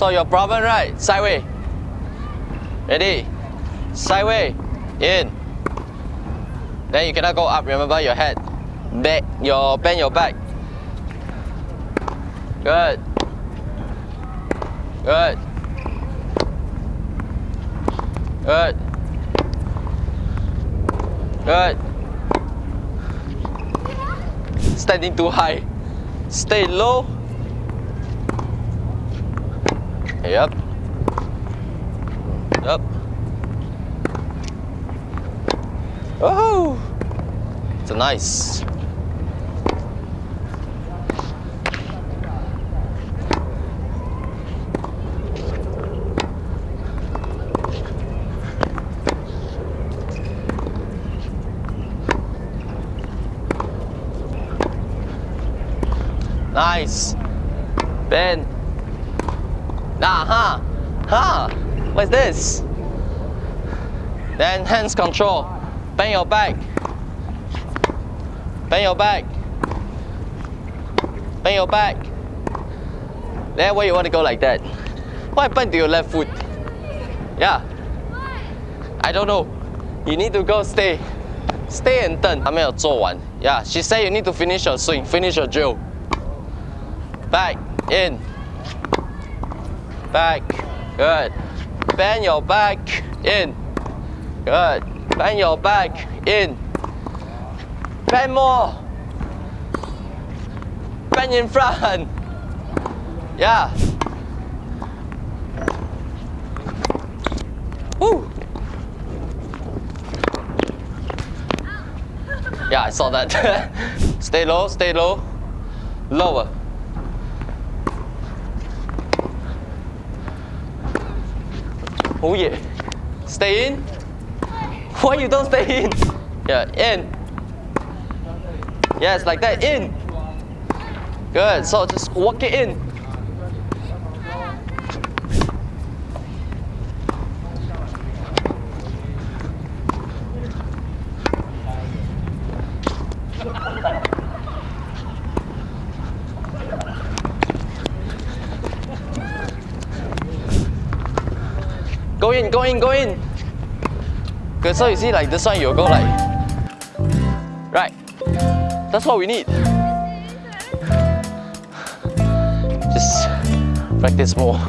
So your problem, right? Sideway. Ready? Sideway. In. Then you cannot go up, remember your head. Back, your, bend your back. Good. Good. Good. Good. Standing too high. Stay low. Yep. Yep. Oh, it's a nice. Nice. Ben. Nah, huh? Huh? What's this? Then hands control. Bend your back. Bend your back. Bend your back. Then why you want to go like that? What happened to your left foot? Yeah. I don't know. You need to go stay. Stay and 等。还没有做完。Yeah, she said you need to finish your swing, finish your drill. Back, in. Back, good. Bend your back, in. Good. Bend your back, in. Bend more. Bend in front. Yeah. Woo. Yeah, I saw that. stay low, stay low. Lower. Oh yeah. Stay in. Why you don't stay in? Yeah, in. Yes, like that, in. Good, so just walk it in. Go in, go in, go in. Good, so you see like this one, you'll go like, right. That's what we need. Just practice more.